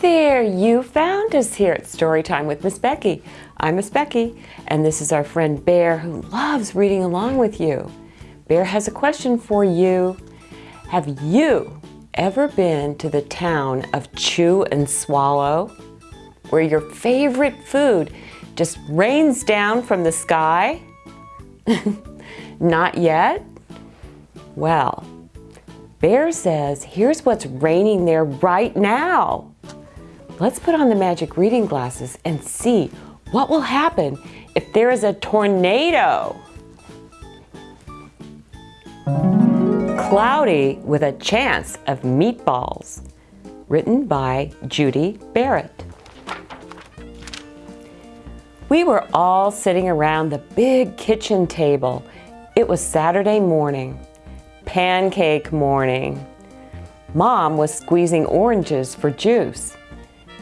there! You found us here at Storytime with Miss Becky. I'm Miss Becky, and this is our friend Bear who loves reading along with you. Bear has a question for you. Have you ever been to the town of Chew and Swallow, where your favorite food just rains down from the sky? Not yet? Well, Bear says, here's what's raining there right now. Let's put on the magic reading glasses and see what will happen if there is a tornado. Cloudy with a chance of meatballs. Written by Judi Barrett. We were all sitting around the big kitchen table. It was Saturday morning pancake morning. Mom was squeezing oranges for juice.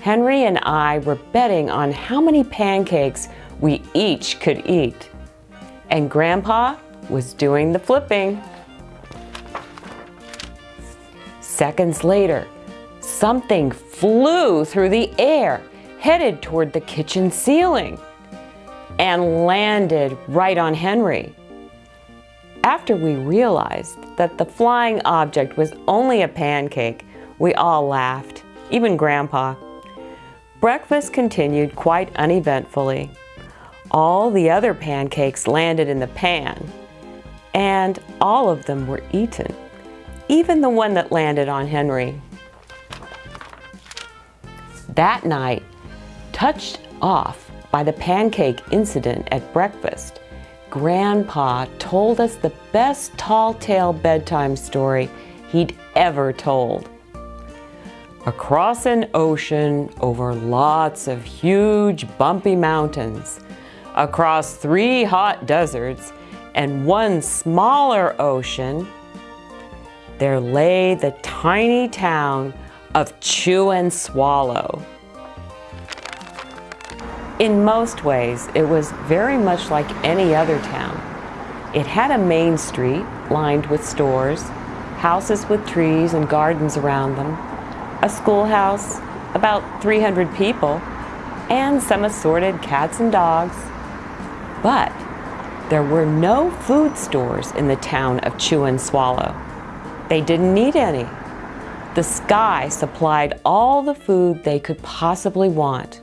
Henry and I were betting on how many pancakes we each could eat. And Grandpa was doing the flipping. Seconds later, something flew through the air, headed toward the kitchen ceiling, and landed right on Henry. After we realized that the flying object was only a pancake, we all laughed, even Grandpa. Breakfast continued quite uneventfully. All the other pancakes landed in the pan, and all of them were eaten, even the one that landed on Henry. That night, touched off by the pancake incident at breakfast, Grandpa told us the best tall tale bedtime story he'd ever told. Across an ocean over lots of huge bumpy mountains, across three hot deserts and one smaller ocean, there lay the tiny town of Chew and Swallow. In most ways, it was very much like any other town. It had a main street lined with stores, houses with trees and gardens around them, a schoolhouse, about 300 people, and some assorted cats and dogs. But there were no food stores in the town of Chew and Swallow. They didn't need any. The sky supplied all the food they could possibly want.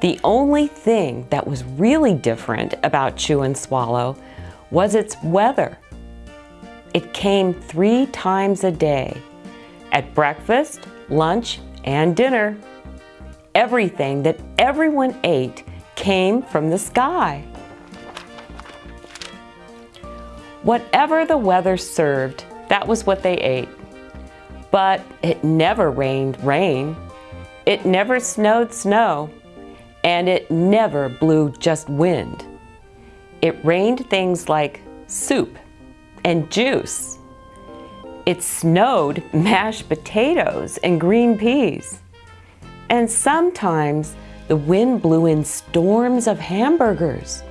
The only thing that was really different about Chew and Swallow was its weather. It came three times a day, at breakfast, lunch, and dinner. Everything that everyone ate came from the sky. Whatever the weather served, that was what they ate. But it never rained rain. It never snowed snow and it never blew just wind. It rained things like soup and juice. It snowed mashed potatoes and green peas. And sometimes the wind blew in storms of hamburgers.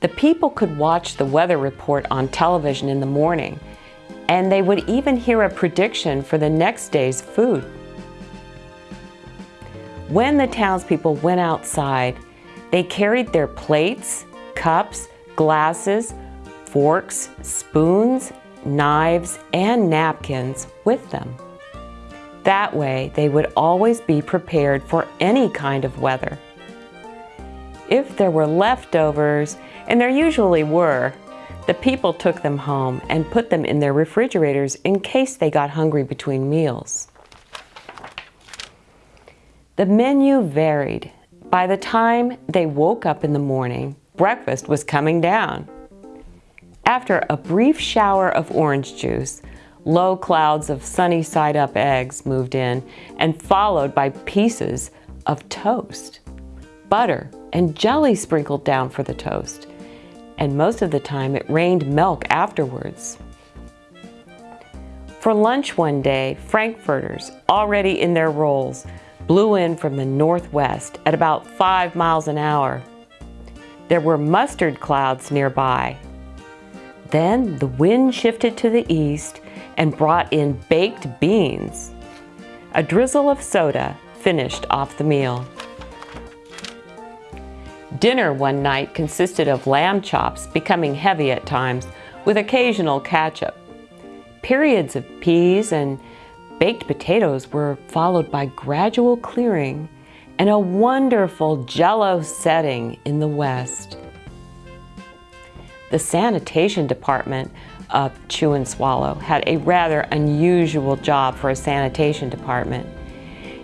The people could watch the weather report on television in the morning, and they would even hear a prediction for the next day's food. When the townspeople went outside, they carried their plates, cups, glasses, forks, spoons, knives, and napkins with them. That way, they would always be prepared for any kind of weather. If there were leftovers, and there usually were, the people took them home and put them in their refrigerators in case they got hungry between meals. The menu varied. By the time they woke up in the morning, breakfast was coming down. After a brief shower of orange juice, low clouds of sunny side-up eggs moved in and followed by pieces of toast. Butter and jelly sprinkled down for the toast, and most of the time it rained milk afterwards. For lunch one day, Frankfurters, already in their rolls, blew in from the northwest at about five miles an hour. There were mustard clouds nearby. Then the wind shifted to the east and brought in baked beans. A drizzle of soda finished off the meal. Dinner one night consisted of lamb chops, becoming heavy at times, with occasional ketchup. Periods of peas and baked potatoes were followed by gradual clearing and a wonderful jello setting in the west. The sanitation department of Chew and Swallow had a rather unusual job for a sanitation department.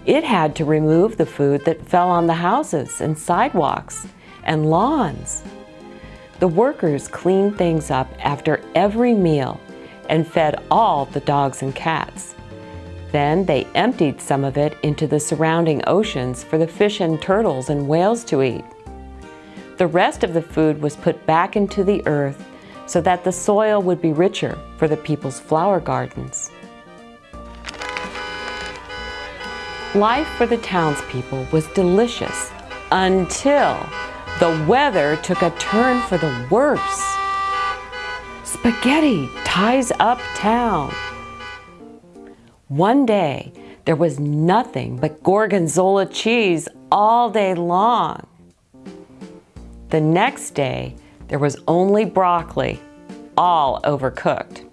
It had to remove the food that fell on the houses and sidewalks and lawns. The workers cleaned things up after every meal and fed all the dogs and cats. Then they emptied some of it into the surrounding oceans for the fish and turtles and whales to eat. The rest of the food was put back into the earth so that the soil would be richer for the people's flower gardens. Life for the townspeople was delicious until the weather took a turn for the worse. Spaghetti ties up town. One day, there was nothing but gorgonzola cheese all day long. The next day, there was only broccoli, all overcooked.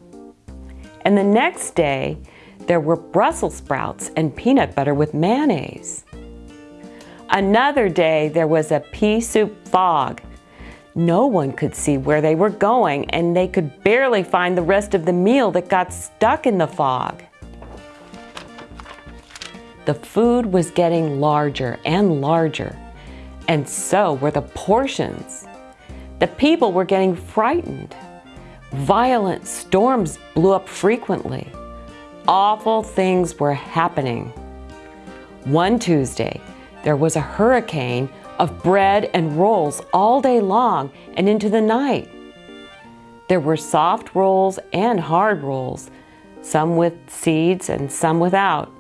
And the next day, there were Brussels sprouts and peanut butter with mayonnaise. Another day, there was a pea soup fog. No one could see where they were going, and they could barely find the rest of the meal that got stuck in the fog. The food was getting larger and larger, and so were the portions. The people were getting frightened. Violent storms blew up frequently. Awful things were happening. One Tuesday, there was a hurricane of bread and rolls all day long and into the night. There were soft rolls and hard rolls, some with seeds and some without.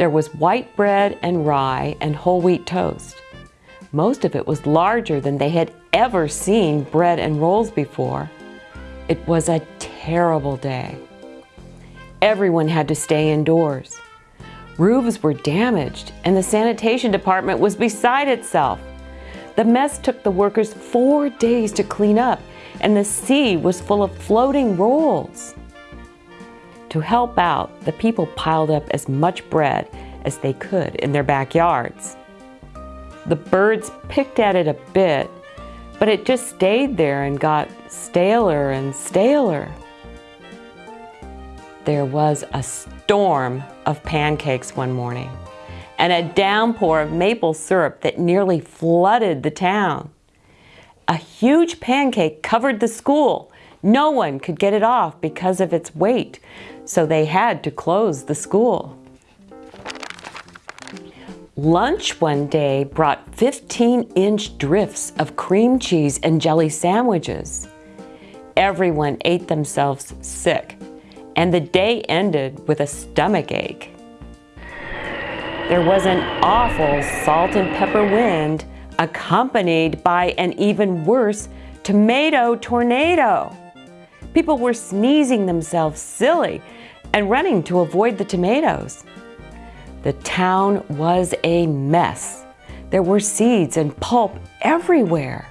There was white bread and rye and whole wheat toast. Most of it was larger than they had ever seen bread and rolls before. It was a terrible day. Everyone had to stay indoors. Roofs were damaged and the sanitation department was beside itself. The mess took the workers four days to clean up and the sea was full of floating rolls. To help out, the people piled up as much bread as they could in their backyards. The birds picked at it a bit, but it just stayed there and got staler and staler. There was a storm of pancakes one morning and a downpour of maple syrup that nearly flooded the town. A huge pancake covered the school. No one could get it off because of its weight, so they had to close the school. Lunch one day brought 15-inch drifts of cream cheese and jelly sandwiches. Everyone ate themselves sick and the day ended with a stomach ache. There was an awful salt and pepper wind accompanied by an even worse tomato tornado. People were sneezing themselves silly and running to avoid the tomatoes. The town was a mess. There were seeds and pulp everywhere.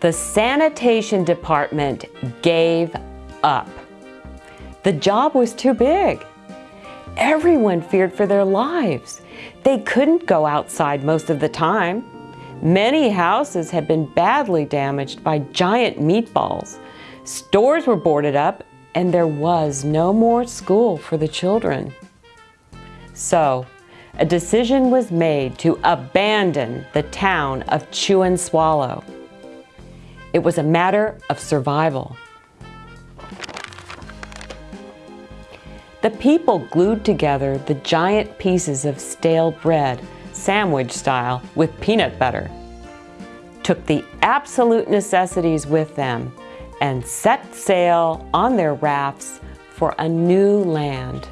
The sanitation department gave up. The job was too big. Everyone feared for their lives. They couldn't go outside most of the time. Many houses had been badly damaged by giant meatballs. Stores were boarded up and there was no more school for the children. So, a decision was made to abandon the town of Chew and Swallow. It was a matter of survival. The people glued together the giant pieces of stale bread, sandwich style, with peanut butter, took the absolute necessities with them, and set sail on their rafts for a new land.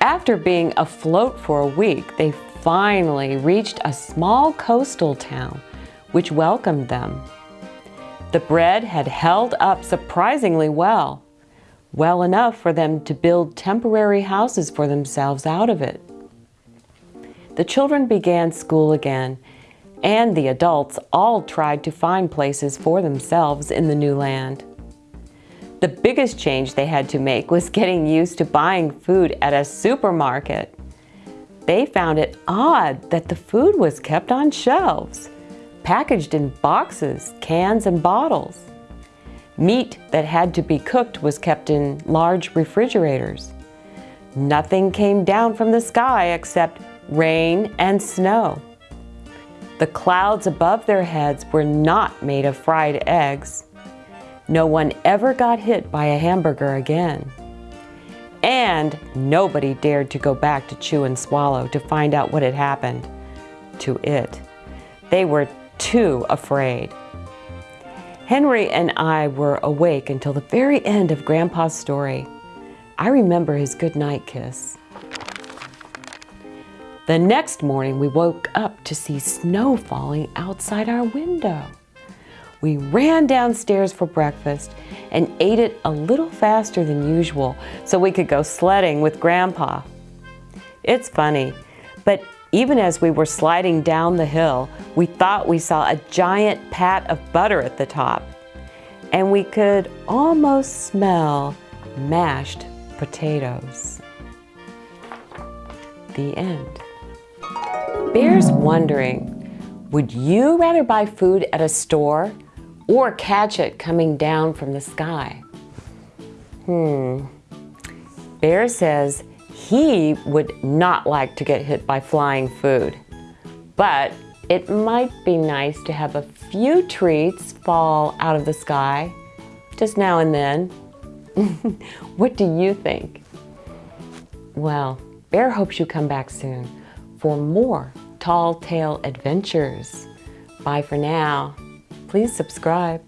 After being afloat for a week, they finally reached a small coastal town which welcomed them. The bread had held up surprisingly well, well enough for them to build temporary houses for themselves out of it. The children began school again, and the adults all tried to find places for themselves in the new land. The biggest change they had to make was getting used to buying food at a supermarket. They found it odd that the food was kept on shelves, packaged in boxes, cans, and bottles. Meat that had to be cooked was kept in large refrigerators. Nothing came down from the sky except rain and snow. The clouds above their heads were not made of fried eggs. No one ever got hit by a hamburger again. And nobody dared to go back to chew and swallow to find out what had happened to it. They were too afraid. Henry and I were awake until the very end of Grandpa's story. I remember his goodnight kiss. The next morning, we woke up to see snow falling outside our window. We ran downstairs for breakfast and ate it a little faster than usual so we could go sledding with Grandpa. It's funny, but even as we were sliding down the hill, we thought we saw a giant pat of butter at the top. And we could almost smell mashed potatoes. The end. Bear's wondering, would you rather buy food at a store or catch it coming down from the sky? Hmm. Bear says he would not like to get hit by flying food, but it might be nice to have a few treats fall out of the sky just now and then. what do you think? Well, Bear hopes you come back soon for more Tall Tale Adventures. Bye for now. Please subscribe.